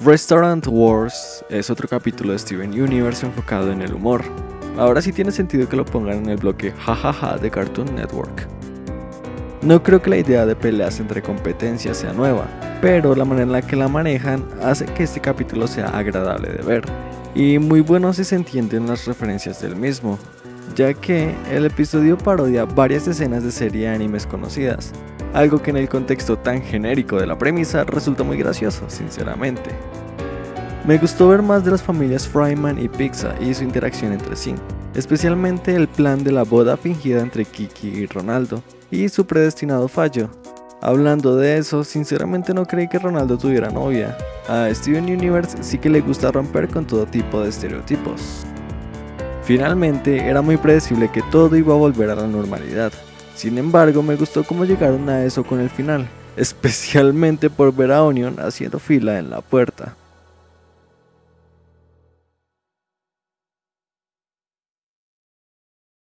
Restaurant Wars es otro capítulo de Steven Universe enfocado en el humor. Ahora sí tiene sentido que lo pongan en el bloque jajaja de Cartoon Network. No creo que la idea de peleas entre competencias sea nueva, pero la manera en la que la manejan hace que este capítulo sea agradable de ver, y muy bueno si se entienden las referencias del mismo, ya que el episodio parodia varias escenas de serie animes conocidas, algo que en el contexto tan genérico de la premisa resulta muy gracioso, sinceramente. Me gustó ver más de las familias Fryman y Pizza y su interacción entre sí, especialmente el plan de la boda fingida entre Kiki y Ronaldo, y su predestinado fallo. Hablando de eso, sinceramente no creí que Ronaldo tuviera novia. A Steven Universe sí que le gusta romper con todo tipo de estereotipos. Finalmente, era muy predecible que todo iba a volver a la normalidad. Sin embargo, me gustó cómo llegaron a eso con el final, especialmente por ver a Onion haciendo fila en la puerta.